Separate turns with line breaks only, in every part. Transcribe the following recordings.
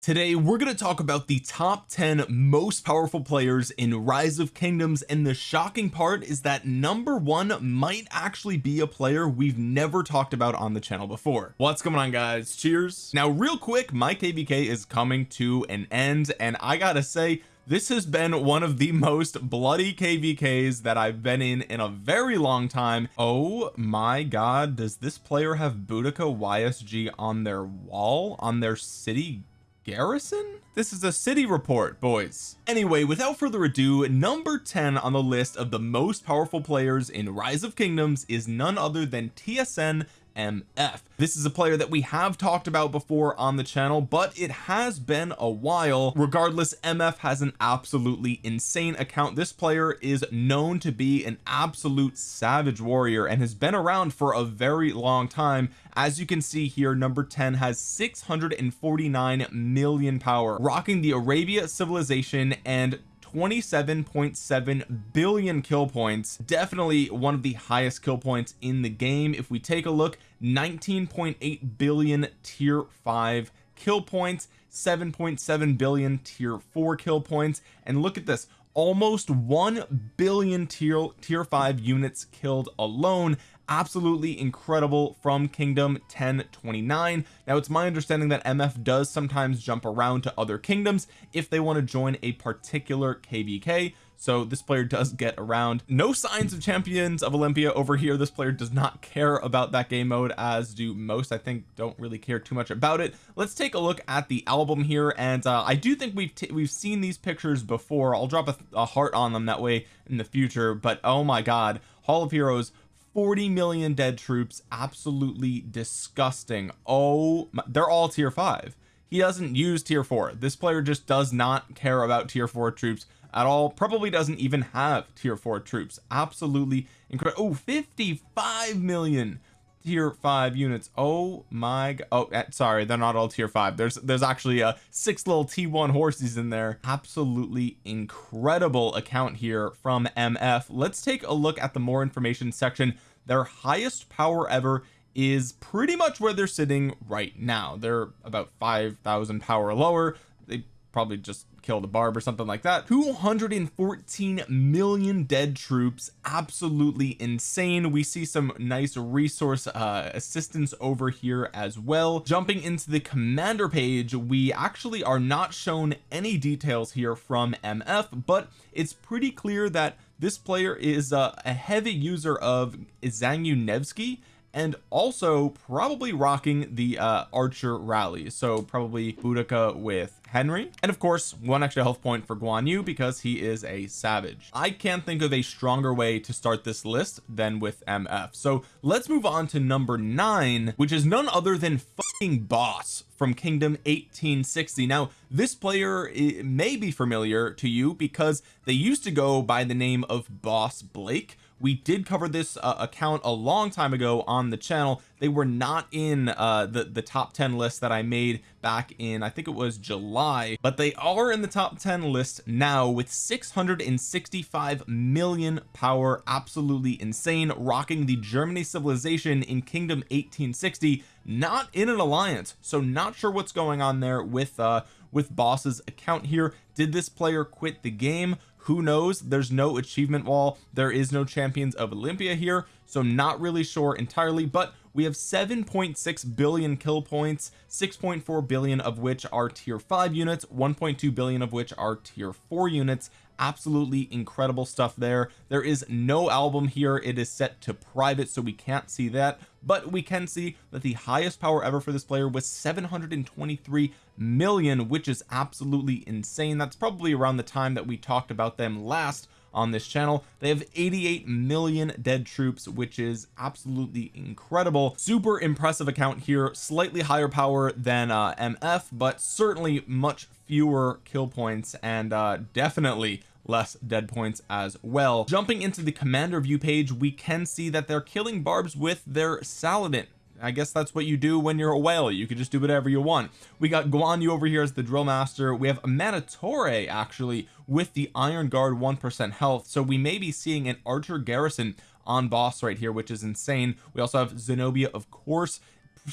today we're going to talk about the top 10 most powerful players in rise of kingdoms and the shocking part is that number one might actually be a player we've never talked about on the channel before. What's going on guys? Cheers. Now real quick my kvk is coming to an end and I gotta say this has been one of the most bloody kvks that I've been in in a very long time. Oh my god does this player have Boudica YSG on their wall on their city garrison? This is a city report boys. Anyway without further ado number 10 on the list of the most powerful players in rise of kingdoms is none other than TSN MF this is a player that we have talked about before on the channel but it has been a while. Regardless MF has an absolutely insane account. This player is known to be an absolute savage warrior and has been around for a very long time. As you can see here number 10 has 649 million power rocking the Arabia civilization and 27.7 billion kill points. Definitely one of the highest kill points in the game. If we take a look 19.8 billion tier 5 kill points 7.7 billion tier 4 kill points. And look at this almost 1 billion tier tier 5 units killed alone absolutely incredible from kingdom 1029 now it's my understanding that MF does sometimes jump around to other kingdoms if they want to join a particular kvk so this player does get around. No signs of champions of Olympia over here. This player does not care about that game mode as do most. I think don't really care too much about it. Let's take a look at the album here and uh, I do think we've we've seen these pictures before. I'll drop a, a heart on them that way in the future but oh my god. Hall of Heroes 40 million dead troops. Absolutely disgusting. Oh my, they're all tier 5 he doesn't use tier 4 this player just does not care about tier 4 troops at all. Probably doesn't even have tier 4 troops. Absolutely incredible oh 55 million tier 5 units. Oh my god oh eh, sorry they're not all tier 5 there's there's actually a six little t1 horses in there. Absolutely incredible account here from mf let's take a look at the more information section their highest power ever is pretty much where they're sitting right now. They're about 5,000 power lower. They probably just killed a barb or something like that. 214 million dead troops. Absolutely insane. We see some nice resource uh assistance over here as well. Jumping into the commander page we actually are not shown any details here from MF but it's pretty clear that this player is uh, a heavy user of Zhang Yu Nevsky and also probably rocking the uh archer rally. So probably Boudica with Henry. And of course one extra health point for Guan Yu because he is a savage. I can't think of a stronger way to start this list than with MF so let's move on to number nine which is none other than fucking boss from kingdom 1860 now this player may be familiar to you because they used to go by the name of boss Blake we did cover this uh, account a long time ago on the channel. They were not in uh the the top 10 list that I made back in I think it was July but they are in the top 10 list now with 665 million power. Absolutely insane. Rocking the Germany civilization in kingdom 1860 not in an alliance so not sure what's going on there with uh with boss's account here. Did this player quit the game who knows? There's no achievement wall. There is no champions of Olympia here so not really sure entirely but we have 7.6 billion kill points 6.4 billion of which are tier 5 units 1.2 billion of which are tier 4 units absolutely incredible stuff there. There is no album here. It is set to private so we can't see that. But we can see that the highest power ever for this player was 723 million which is absolutely insane. That's probably around the time that we talked about them last on this channel. They have 88 million dead troops which is absolutely incredible. Super impressive account here. Slightly higher power than uh MF but certainly much fewer kill points and uh definitely less dead points as well. Jumping into the commander view page we can see that they're killing barbs with their saladin. I guess that's what you do when you're a whale. You can just do whatever you want. We got Guan Yu over here as the drill master. We have a Amanitore actually with the Iron Guard 1% health. So we may be seeing an archer garrison on boss right here which is insane. We also have Zenobia of course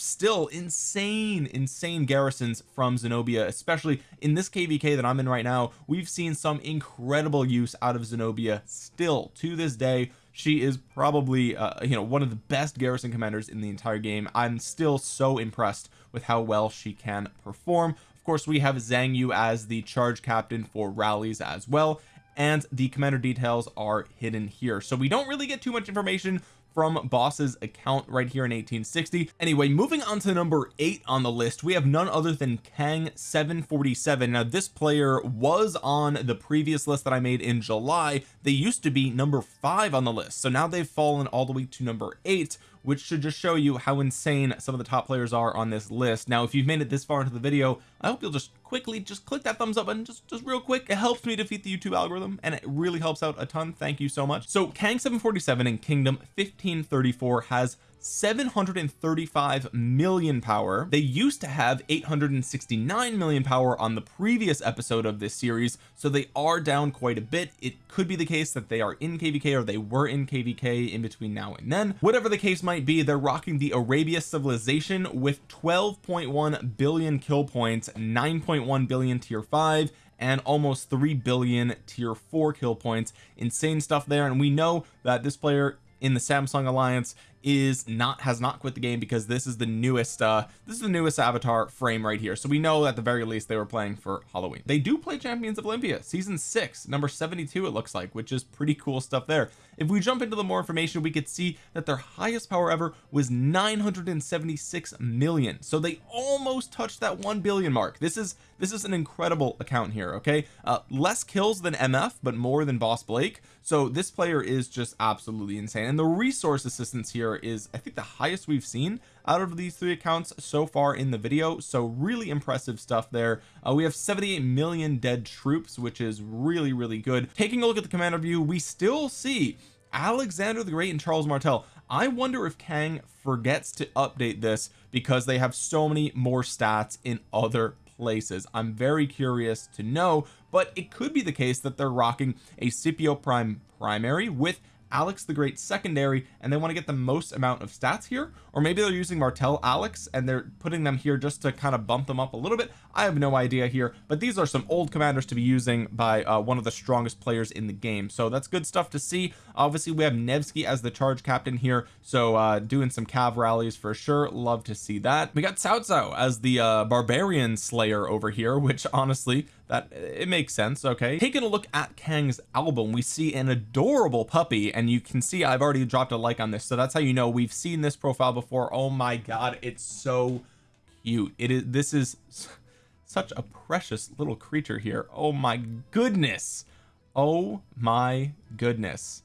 still insane insane garrisons from Zenobia especially in this kvk that I'm in right now. We've seen some incredible use out of Zenobia still to this day. She is probably uh, you know one of the best garrison commanders in the entire game. I'm still so impressed with how well she can perform. Of course we have Zhang Yu as the charge captain for rallies as well and the commander details are hidden here. So we don't really get too much information from boss's account right here in 1860 anyway moving on to number eight on the list we have none other than Kang 747 now this player was on the previous list that I made in July. They used to be number five on the list. So now they've fallen all the way to number eight which should just show you how insane some of the top players are on this list. Now if you've made it this far into the video I hope you'll just quickly just click that thumbs up button just just real quick. It helps me defeat the YouTube algorithm and it really helps out a ton. Thank you so much. So Kang 747 in Kingdom 1534 has 735 million power. They used to have 869 million power on the previous episode of this series so they are down quite a bit. It could be the case that they are in kvk or they were in kvk in between now and then. Whatever the case might be they're rocking the Arabia civilization with 12.1 billion kill points 9.1 billion tier 5 and almost 3 billion tier 4 kill points. Insane stuff there and we know that this player in the Samsung Alliance is not has not quit the game because this is the newest uh this is the newest avatar frame right here. So we know at the very least they were playing for Halloween. They do play Champions of Olympia season six number 72 it looks like which is pretty cool stuff there. If we jump into the more information we could see that their highest power ever was 976 million. So they almost touched that 1 billion mark. This is this is an incredible account here okay? Uh less kills than MF but more than boss Blake. So this player is just absolutely insane. And the resource assistance here is I think the highest we've seen out of these three accounts so far in the video. So really impressive stuff there. Uh, we have 78 million dead troops which is really really good. Taking a look at the commander view we still see Alexander the Great and Charles Martel. I wonder if Kang forgets to update this because they have so many more stats in other places. I'm very curious to know but it could be the case that they're rocking a Scipio Prime primary with Alex the Great secondary and they want to get the most amount of stats here. Or maybe they're using Martel Alex and they're putting them here just to kind of bump them up a little bit I have no idea here but these are some old commanders to be using by uh, one of the strongest players in the game. So that's good stuff to see. Obviously we have Nevsky as the charge captain here so uh doing some cav rallies for sure. Love to see that. We got Cao Cao as the uh barbarian slayer over here which honestly that it makes sense. Okay. Taking a look at Kang's album we see an adorable puppy and you can see I've already dropped a like on this so that's how you know we've seen this profile before. Oh my god it's so cute. It is this is such a precious little creature here. Oh my goodness. Oh my goodness.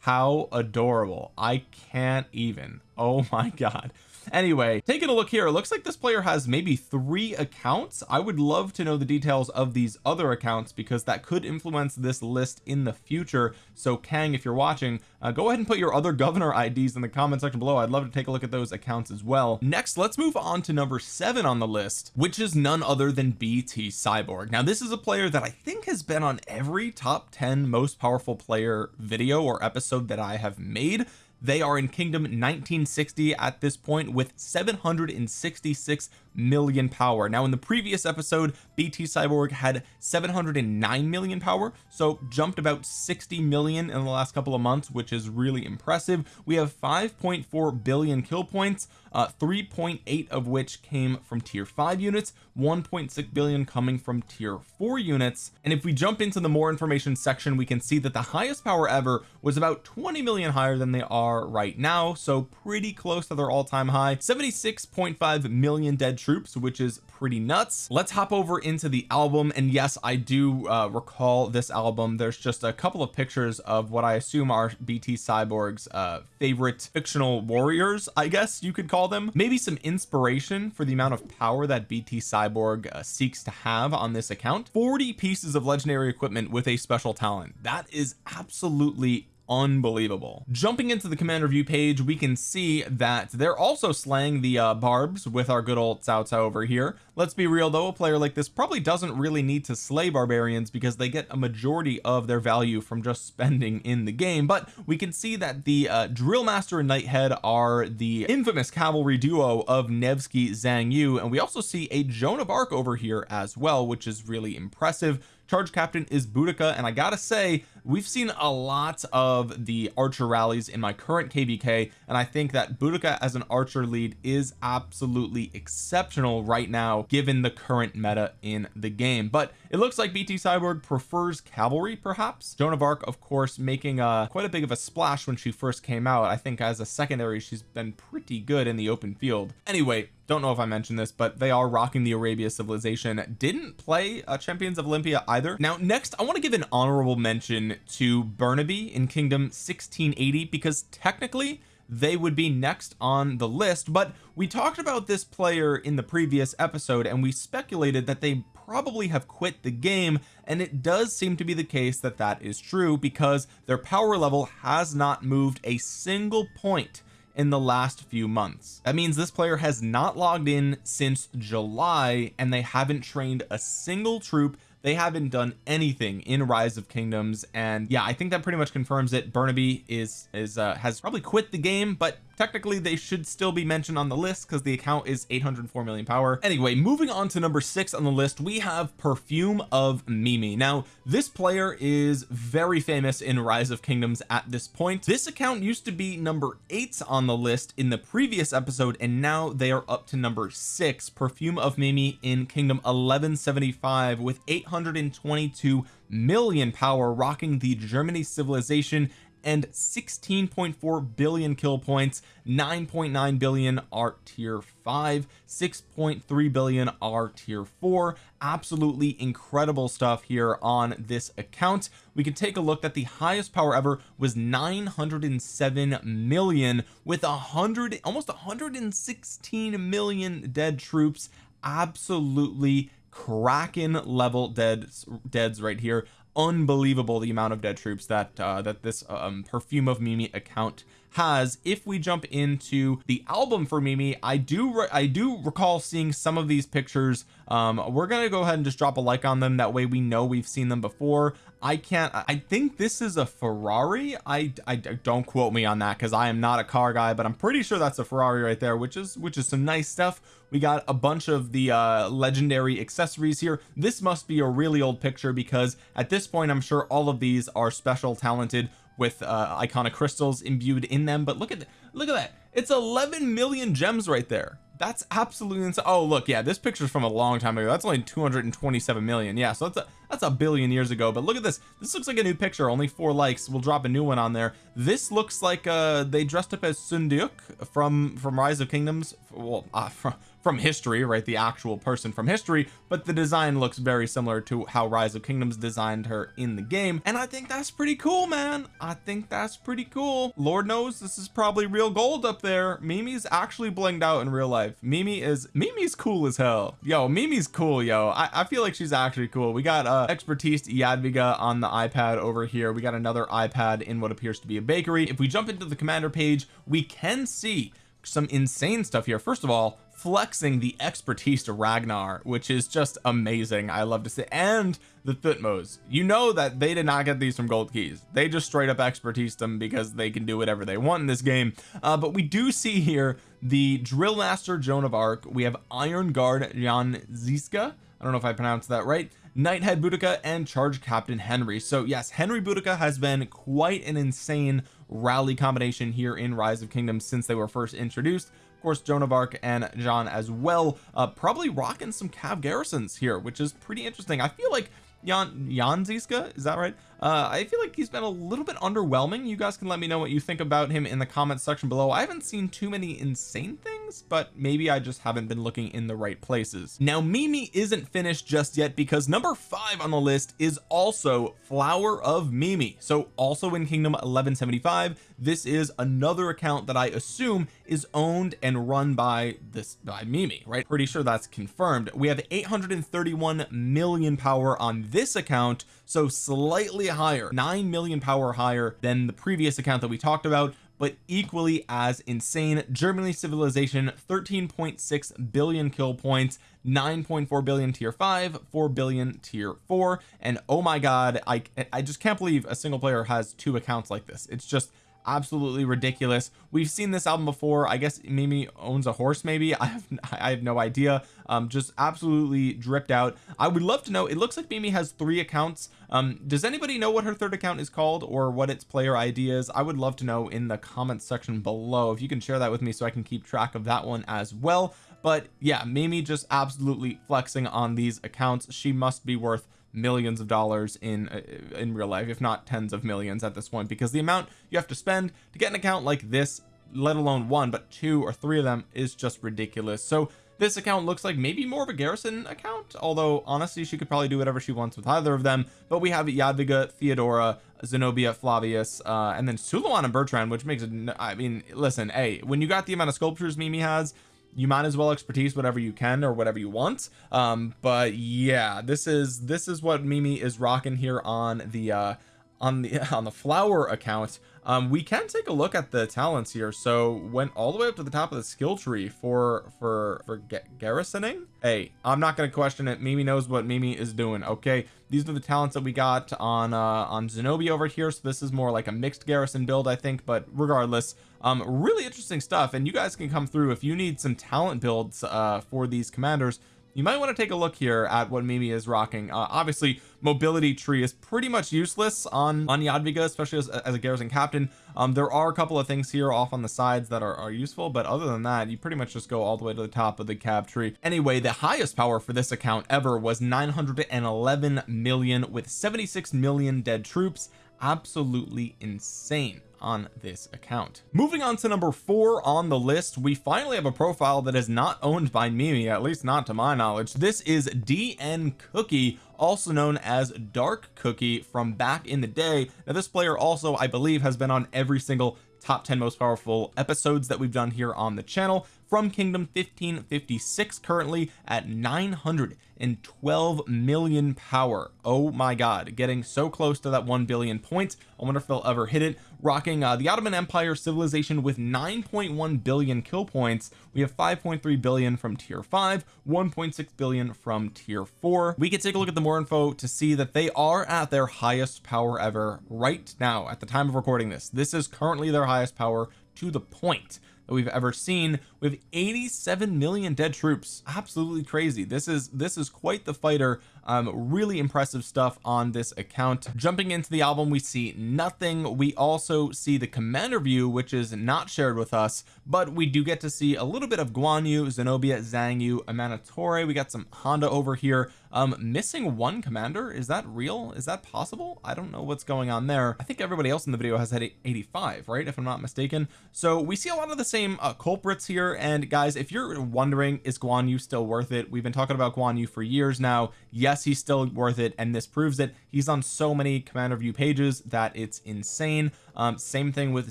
How adorable. I can't even. Oh my god anyway taking a look here it looks like this player has maybe three accounts. I would love to know the details of these other accounts because that could influence this list in the future. So Kang if you're watching uh, go ahead and put your other governor IDs in the comment section below. I'd love to take a look at those accounts as well. Next let's move on to number seven on the list which is none other than BT Cyborg. Now this is a player that I think has been on every top 10 most powerful player video or episode that I have made they are in kingdom 1960 at this point with 766 million power. Now in the previous episode BT Cyborg had 709 million power so jumped about 60 million in the last couple of months which is really impressive. We have 5.4 billion kill points uh 3.8 of which came from tier 5 units 1.6 billion coming from tier 4 units. And if we jump into the more information section we can see that the highest power ever was about 20 million higher than they are right now so pretty close to their all-time high. 76.5 million dead troops which is pretty nuts. Let's hop over into the album. And yes I do uh, recall this album. There's just a couple of pictures of what I assume are BT Cyborg's uh, favorite fictional warriors I guess you could call them. Maybe some inspiration for the amount of power that BT Cyborg uh, seeks to have on this account. 40 pieces of legendary equipment with a special talent. That is absolutely unbelievable. Jumping into the commander view page we can see that they're also slaying the uh, barbs with our good old Cao Cao over here. Let's be real though a player like this probably doesn't really need to slay barbarians because they get a majority of their value from just spending in the game. But we can see that the uh, drill master and Nighthead are the infamous cavalry duo of Nevsky Zhang Yu. And we also see a Joan of Arc over here as well which is really impressive. Charge captain is Boudica and I gotta say we've seen a lot of the archer rallies in my current kvk and I think that Boudica as an archer lead is absolutely exceptional right now given the current meta in the game. But it looks like BT Cyborg prefers cavalry perhaps? Joan of Arc of course making a quite a big of a splash when she first came out. I think as a secondary she's been pretty good in the open field. Anyway don't know if I mentioned this but they are rocking the Arabia civilization. Didn't play uh, champions of Olympia either. Now next I want to give an honorable mention to Burnaby in kingdom 1680 because technically they would be next on the list. But we talked about this player in the previous episode and we speculated that they probably have quit the game. And it does seem to be the case that that is true because their power level has not moved a single point in the last few months. That means this player has not logged in since July and they haven't trained a single troop they haven't done anything in rise of kingdoms and yeah I think that pretty much confirms it. Burnaby is is uh, has probably quit the game but technically they should still be mentioned on the list because the account is 804 million power. Anyway moving on to number six on the list we have perfume of Mimi. Now this player is very famous in rise of kingdoms at this point. This account used to be number eight on the list in the previous episode and now they are up to number six. Perfume of Mimi in kingdom 1175 with 822 million power rocking the Germany civilization and 16.4 billion kill points 9.9 billion are tier 5 6.3 billion are tier 4 absolutely incredible stuff here on this account. We can take a look that the highest power ever was 907 million with a hundred almost 116 million dead troops. Absolutely kraken level dead deads right here unbelievable the amount of dead troops that uh, that this um, perfume of Mimi account has. If we jump into the album for Mimi I do I do recall seeing some of these pictures. Um we're gonna go ahead and just drop a like on them. That way we know we've seen them before. I can't I think this is a Ferrari. I, I don't quote me on that because I am not a car guy but I'm pretty sure that's a Ferrari right there which is which is some nice stuff we got a bunch of the uh legendary accessories here. This must be a really old picture because at this point I'm sure all of these are special talented with uh iconic crystals imbued in them. But look at look at that. It's 11 million gems right there. That's absolutely insane oh look yeah this picture's from a long time ago. That's only 227 million. Yeah so that's a that's a billion years ago. But look at this. This looks like a new picture. Only four likes. We'll drop a new one on there. This looks like uh they dressed up as Seondeok from from Rise of Kingdoms. Well uh, from from history right the actual person from history but the design looks very similar to how rise of kingdoms designed her in the game and I think that's pretty cool man. I think that's pretty cool. Lord knows this is probably real gold up there. Mimi's actually blinged out in real life. Mimi is Mimi's cool as hell. Yo Mimi's cool yo. I, I feel like she's actually cool. We got uh expertise Jadwiga on the iPad over here. We got another iPad in what appears to be a bakery. If we jump into the commander page we can see some insane stuff here. First of all flexing the expertise to Ragnar which is just amazing. I love to see and the Thutmose. You know that they did not get these from gold keys. They just straight up expertise them because they can do whatever they want in this game. Uh, but we do see here the drill master Joan of Arc. We have Iron Guard Jan Zizka. I don't know if I pronounced that right. Nighthead Boudica and Charge Captain Henry. So yes Henry Boudica has been quite an insane rally combination here in Rise of Kingdoms since they were first introduced course Joan of Arc and John as well. Uh probably rocking some cav garrisons here which is pretty interesting. I feel like Jan Jan Zizka is that right uh I feel like he's been a little bit underwhelming. You guys can let me know what you think about him in the comments section below. I haven't seen too many insane things but maybe I just haven't been looking in the right places. Now Mimi isn't finished just yet because number five on the list is also flower of Mimi. So also in kingdom 1175 this is another account that I assume is owned and run by this by Mimi right? Pretty sure that's confirmed. We have 831 million power on this account so slightly higher 9 million power higher than the previous account that we talked about but equally as insane. Germany civilization 13.6 billion kill points 9.4 billion tier 5 4 billion tier 4 and oh my god I I just can't believe a single player has two accounts like this. It's just absolutely ridiculous. We've seen this album before. I guess Mimi owns a horse maybe. I have I have no idea. Um just absolutely dripped out. I would love to know it looks like Mimi has three accounts. Um does anybody know what her third account is called or what its player ID is? I would love to know in the comments section below if you can share that with me so I can keep track of that one as well. But yeah Mimi just absolutely flexing on these accounts. She must be worth millions of dollars in uh, in real life if not tens of millions at this point because the amount you have to spend to get an account like this let alone one but two or three of them is just ridiculous. So this account looks like maybe more of a garrison account although honestly she could probably do whatever she wants with either of them but we have Jadwiga Theodora Zenobia Flavius uh and then Suleiman and Bertrand which makes it I mean listen hey when you got the amount of sculptures Mimi has you might as well expertise whatever you can or whatever you want. Um but yeah this is this is what Mimi is rocking here on the uh on the on the flower account. Um we can take a look at the talents here. So went all the way up to the top of the skill tree for for for garrisoning? Hey I'm not going to question it. Mimi knows what Mimi is doing okay? These are the talents that we got on uh on Zenobia over here. So this is more like a mixed garrison build I think. But regardless um really interesting stuff and you guys can come through if you need some talent builds uh for these commanders. You might want to take a look here at what Mimi is rocking. Uh, obviously mobility tree is pretty much useless on on Jadwiga especially as, as a garrison captain. Um there are a couple of things here off on the sides that are, are useful but other than that you pretty much just go all the way to the top of the cab tree. Anyway the highest power for this account ever was 911 million with 76 million dead troops. Absolutely insane on this account. Moving on to number four on the list we finally have a profile that is not owned by Mimi at least not to my knowledge. This is DN Cookie also known as Dark Cookie from back in the day. Now this player also I believe has been on every single top 10 most powerful episodes that we've done here on the channel from kingdom 1556 currently at 912 million power. Oh my god getting so close to that 1 billion points. I wonder if they'll ever hit it. Rocking uh, the Ottoman Empire civilization with 9.1 billion kill points. We have 5.3 billion from tier 5 1.6 billion from tier 4 we can take a look at the more info to see that they are at their highest power ever right now at the time of recording this. This is currently their highest power to the point that we've ever seen with 87 million dead troops. Absolutely crazy. This is this is quite the fighter. Um really impressive stuff on this account. Jumping into the album we see nothing. We also see the commander view which is not shared with us but we do get to see a little bit of Guan Yu Zenobia Zhang Yu Amanitore we got some Honda over here um missing one commander is that real? Is that possible? I don't know what's going on there. I think everybody else in the video has had 85 right if I'm not mistaken. So we see a lot of the same uh, culprits here and guys if you're wondering is Guan Yu still worth it? We've been talking about Guan Yu for years now. Yes he's still worth it and this proves it. He's on so many commander view pages that it's insane. Um same thing with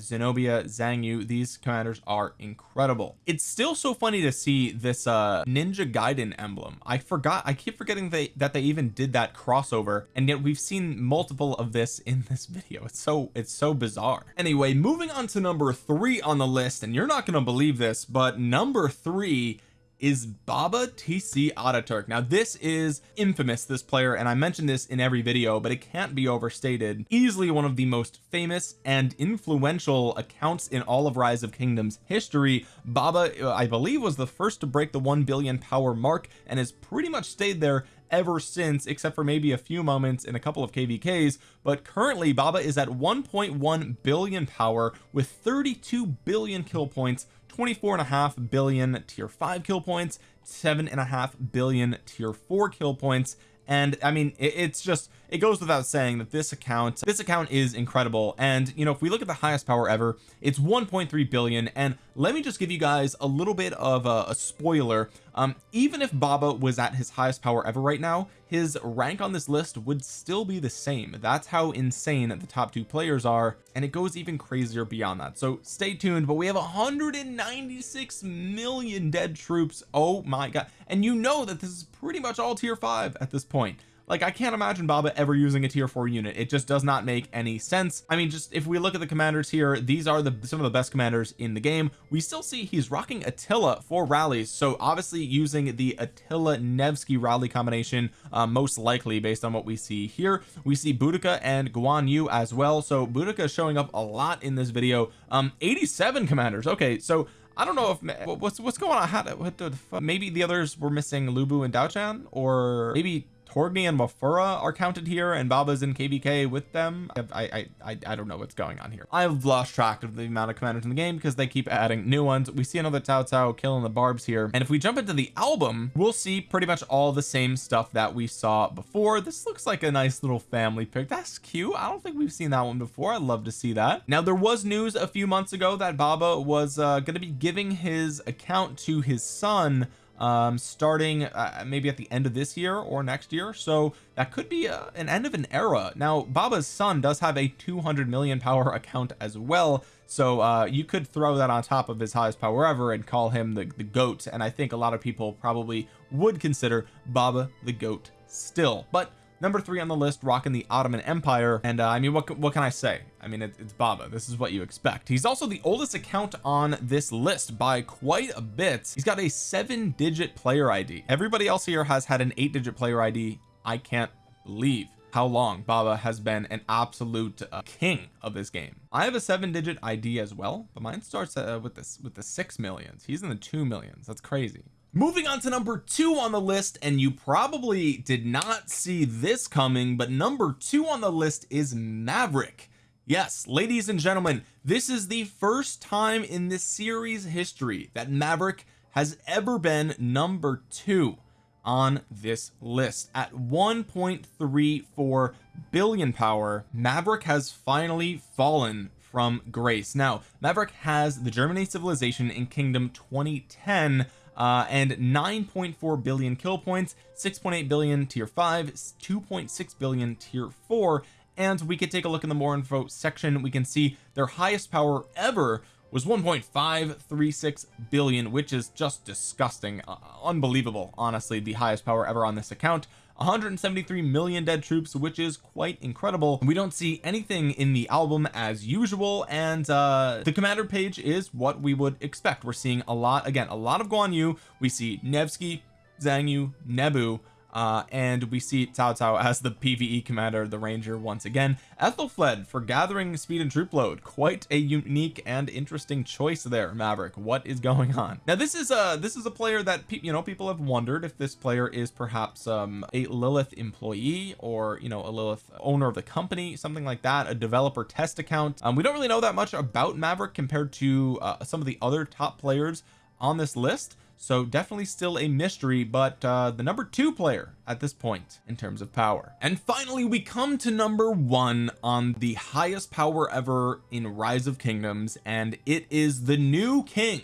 Zenobia Zhang Yu. These commanders are incredible. It's still so funny to see this uh Ninja Gaiden emblem. I forgot I keep forgetting they that they even did that crossover and yet we've seen multiple of this in this video. It's so it's so bizarre. Anyway moving on to number three on the list and you're not going to believe this but number three is Baba TC Ataturk. Now this is infamous this player and I mentioned this in every video but it can't be overstated. Easily one of the most famous and influential accounts in all of rise of kingdoms history. Baba uh, I believe was the first to break the 1 billion power mark and has pretty much stayed there ever since except for maybe a few moments in a couple of kvks but currently Baba is at 1.1 billion power with 32 billion kill points 24 and a half billion tier 5 kill points seven and a half billion tier 4 kill points and I mean it, it's just it goes without saying that this account this account is incredible. And you know if we look at the highest power ever it's 1.3 billion. And let me just give you guys a little bit of a, a spoiler. Um even if Baba was at his highest power ever right now his rank on this list would still be the same. That's how insane the top two players are. And it goes even crazier beyond that. So stay tuned but we have 196 million dead troops. Oh my god. And you know that this is pretty much all tier five at this point like I can't imagine Baba ever using a tier 4 unit. It just does not make any sense. I mean just if we look at the commanders here these are the some of the best commanders in the game. We still see he's rocking Attila for rallies. So obviously using the Attila Nevsky rally combination uh, most likely based on what we see here. We see Boudica and Guan Yu as well. So Boudica showing up a lot in this video. Um 87 commanders. Okay so I don't know if what's what's going on? How what the maybe the others were missing Lubu and Diaochan? Or maybe Torgny and Mafura are counted here and Baba's in KVK with them. I, I I I don't know what's going on here. I've lost track of the amount of commanders in the game because they keep adding new ones. We see another Cao Cao killing the barbs here. And if we jump into the album we'll see pretty much all the same stuff that we saw before. This looks like a nice little family pic. That's cute. I don't think we've seen that one before. I'd love to see that. Now there was news a few months ago that Baba was uh, going to be giving his account to his son um starting uh, maybe at the end of this year or next year. So that could be uh, an end of an era. Now Baba's son does have a 200 million power account as well. So uh you could throw that on top of his highest power ever and call him the, the goat. And I think a lot of people probably would consider Baba the goat still. But number three on the list rocking the Ottoman Empire. And uh, I mean what what can I say I mean it, it's Baba. This is what you expect. He's also the oldest account on this list by quite a bit. He's got a seven digit player ID everybody else here has had an eight digit player ID I can't believe how long Baba has been an absolute uh, king of this game. I have a seven digit ID as well but mine starts uh, with this with the six millions. He's in the two millions. That's crazy. Moving on to number two on the list and you probably did not see this coming but number two on the list is Maverick yes ladies and gentlemen this is the first time in this series history that Maverick has ever been number two on this list. At 1.34 billion power Maverick has finally fallen from grace. Now Maverick has the Germany civilization in kingdom 2010 uh, and 9.4 billion kill points 6.8 billion tier 5 2.6 billion tier 4 and we could take a look in the more info section. We can see their highest power ever was 1.536 billion which is just disgusting. Uh, unbelievable honestly the highest power ever on this account. 173 million dead troops which is quite incredible. We don't see anything in the album as usual and uh the commander page is what we would expect. We're seeing a lot again a lot of Guan Yu. We see Nevsky Zhang Yu Nebu uh, and we see Cao Cao as the PVE commander the ranger once again. Aethelflaed for gathering speed and troop load. Quite a unique and interesting choice there Maverick. What is going on? Now this is a this is a player that you know people have wondered if this player is perhaps um, a Lilith employee or you know a Lilith owner of the company something like that a developer test account. Um, we don't really know that much about Maverick compared to uh, some of the other top players on this list so definitely still a mystery but uh the number two player at this point in terms of power. And finally we come to number one on the highest power ever in rise of kingdoms and it is the new king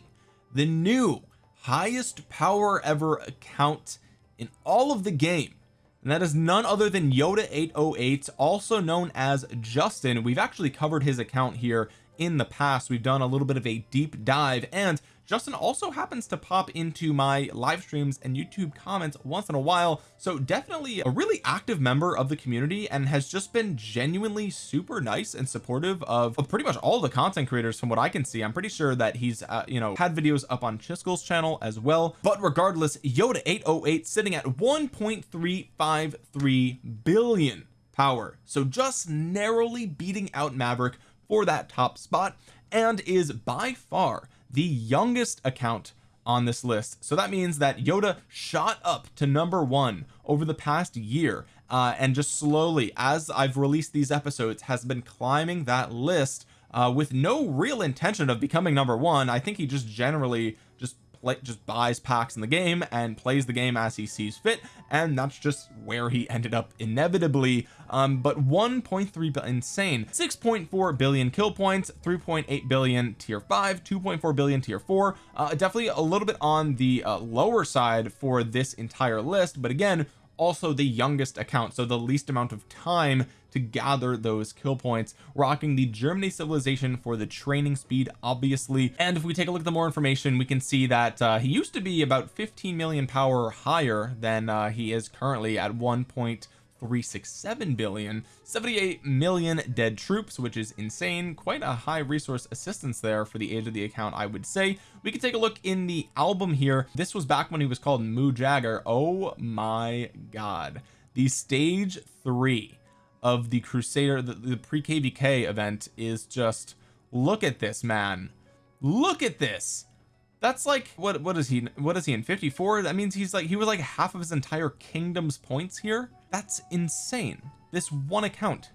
the new highest power ever account in all of the game. And that is none other than Yoda 808 also known as Justin. We've actually covered his account here in the past. We've done a little bit of a deep dive and Justin also happens to pop into my live streams and YouTube comments once in a while so definitely a really active member of the community and has just been genuinely super nice and supportive of, of pretty much all the content creators from what I can see. I'm pretty sure that he's uh, you know had videos up on Chiskel's channel as well. But regardless Yoda 808 sitting at 1.353 billion power. So just narrowly beating out Maverick for that top spot and is by far the youngest account on this list. So that means that Yoda shot up to number one over the past year uh, and just slowly as I've released these episodes has been climbing that list uh, with no real intention of becoming number one. I think he just generally play just buys packs in the game and plays the game as he sees fit and that's just where he ended up inevitably. Um but 1.3 insane. 6.4 billion kill points 3.8 billion tier 5 2.4 billion tier 4 uh, definitely a little bit on the uh, lower side for this entire list but again also the youngest account so the least amount of time to gather those kill points rocking the Germany civilization for the training speed obviously. And if we take a look at the more information we can see that uh, he used to be about 15 million power higher than uh, he is currently at 1.367 billion. 78 million dead troops which is insane. Quite a high resource assistance there for the age of the account I would say. We can take a look in the album here. This was back when he was called Moo Jagger oh my god. The stage three of the crusader the, the pre-kvk event is just look at this man. Look at this. That's like what what is he what is he in 54 that means he's like he was like half of his entire kingdom's points here? That's insane. This one account.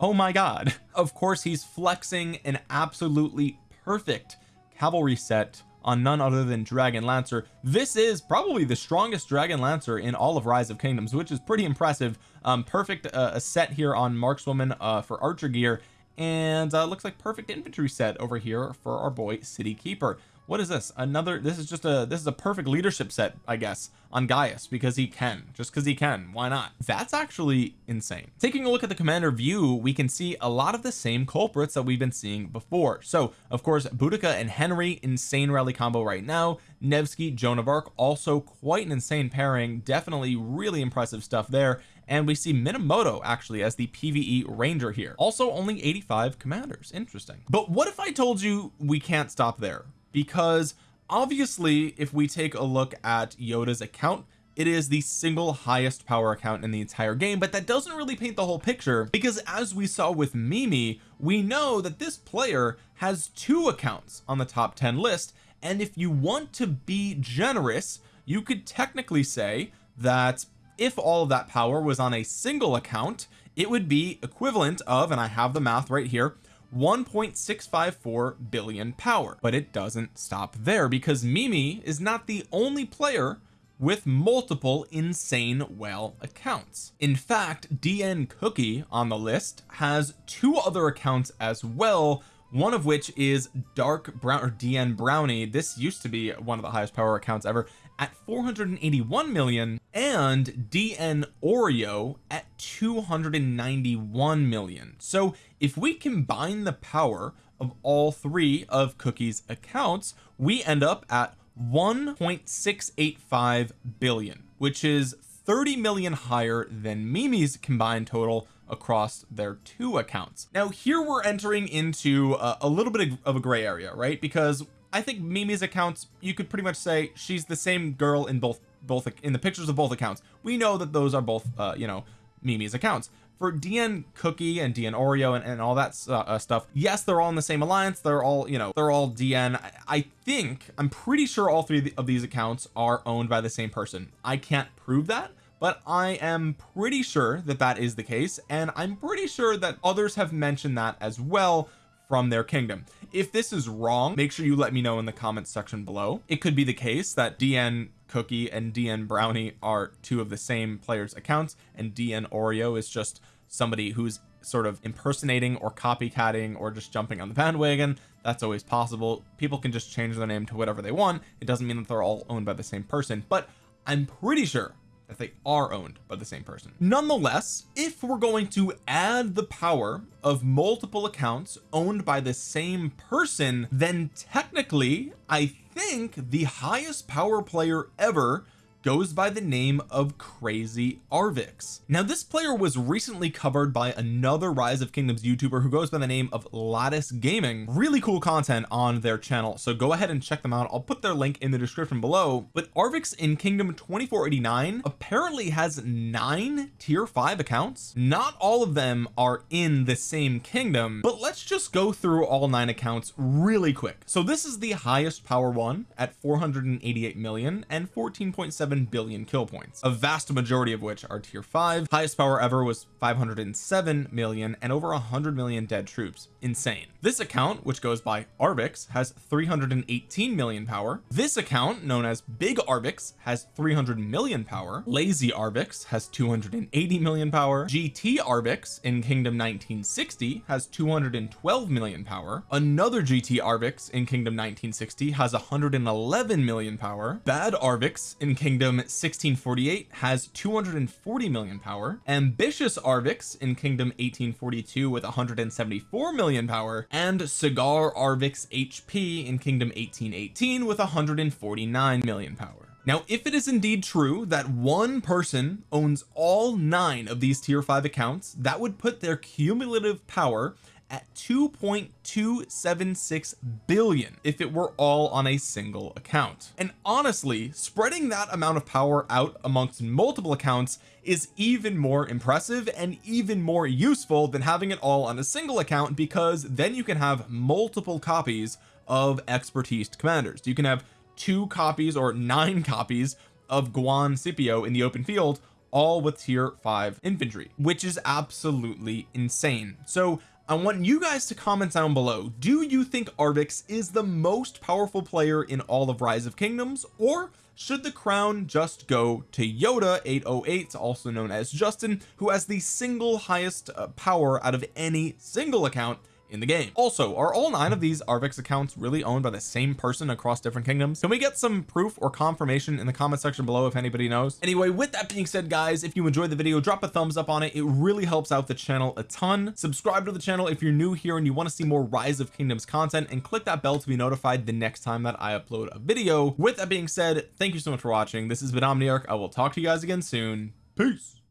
Oh my god. Of course he's flexing an absolutely perfect cavalry set on none other than Dragon Lancer. This is probably the strongest Dragon Lancer in all of Rise of Kingdoms which is pretty impressive. Um perfect uh, a set here on markswoman uh for archer gear and uh looks like perfect infantry set over here for our boy city keeper what is this? Another this is just a this is a perfect leadership set I guess on Gaius because he can. Just because he can. Why not? That's actually insane. Taking a look at the commander view we can see a lot of the same culprits that we've been seeing before. So of course Boudica and Henry insane rally combo right now. Nevsky Joan of Arc also quite an insane pairing. Definitely really impressive stuff there. And we see Minamoto actually as the PvE ranger here. Also only 85 commanders. Interesting. But what if I told you we can't stop there because obviously if we take a look at Yoda's account it is the single highest power account in the entire game but that doesn't really paint the whole picture. Because as we saw with Mimi we know that this player has two accounts on the top 10 list and if you want to be generous you could technically say that if all of that power was on a single account it would be equivalent of and I have the math right here 1.654 billion power. But it doesn't stop there because Mimi is not the only player with multiple insane whale accounts. In fact DN cookie on the list has two other accounts as well one of which is dark brown or DN brownie. This used to be one of the highest power accounts ever at 481 million and DN Oreo at 291 million. So if we combine the power of all three of Cookie's accounts we end up at 1.685 billion which is 30 million higher than Mimi's combined total across their two accounts. Now here we're entering into a, a little bit of a gray area right? Because I think Mimi's accounts you could pretty much say she's the same girl in both both in the pictures of both accounts. We know that those are both uh you know Mimi's accounts. For DN Cookie and DN Oreo and, and all that uh, uh, stuff yes they're all in the same alliance. They're all you know they're all DN I, I think I'm pretty sure all three of these accounts are owned by the same person. I can't prove that but I am pretty sure that that is the case and I'm pretty sure that others have mentioned that as well from their kingdom if this is wrong make sure you let me know in the comments section below. It could be the case that DN cookie and DN brownie are two of the same players accounts and DN Oreo is just somebody who's sort of impersonating or copycatting or just jumping on the bandwagon. That's always possible. People can just change their name to whatever they want. It doesn't mean that they're all owned by the same person but I'm pretty sure that they are owned by the same person. Nonetheless if we're going to add the power of multiple accounts owned by the same person then technically I think the highest power player ever goes by the name of crazy arvix. Now this player was recently covered by another rise of kingdoms youtuber who goes by the name of lattice gaming. Really cool content on their channel so go ahead and check them out. I'll put their link in the description below. But arvix in kingdom 2489 apparently has nine tier five accounts. Not all of them are in the same kingdom but let's just go through all nine accounts really quick. So this is the highest power one at 488 million and 14.7 7 billion kill points a vast majority of which are tier 5 highest power ever was 507 million and over 100 million dead troops. Insane. This account which goes by Arvix has 318 million power. This account known as big Arvix has 300 million power. Lazy Arvix has 280 million power. GT Arvix in Kingdom 1960 has 212 million power. Another GT Arvix in Kingdom 1960 has 111 million power. Bad Arvix in Kingdom 1648 has 240 million power. Ambitious Arvix in Kingdom 1842 with 174 million power. And cigar Arvix HP in Kingdom 1818 with 149 million power. Now if it is indeed true that one person owns all nine of these tier 5 accounts that would put their cumulative power at 2.276 billion if it were all on a single account. And honestly spreading that amount of power out amongst multiple accounts is even more impressive and even more useful than having it all on a single account because then you can have multiple copies of expertise commanders. You can have two copies or nine copies of Guan Scipio in the open field all with tier 5 infantry which is absolutely insane. So I want you guys to comment down below. Do you think Arvix is the most powerful player in all of Rise of Kingdoms? Or should the crown just go to Yoda 808 also known as Justin who has the single highest uh, power out of any single account in the game. Also are all nine of these Arvix accounts really owned by the same person across different kingdoms? Can we get some proof or confirmation in the comment section below if anybody knows? Anyway with that being said guys if you enjoyed the video drop a thumbs up on it. It really helps out the channel a ton. Subscribe to the channel if you're new here and you want to see more rise of kingdoms content and click that bell to be notified the next time that I upload a video. With that being said thank you so much for watching. This has been Omniarch. I will talk to you guys again soon. Peace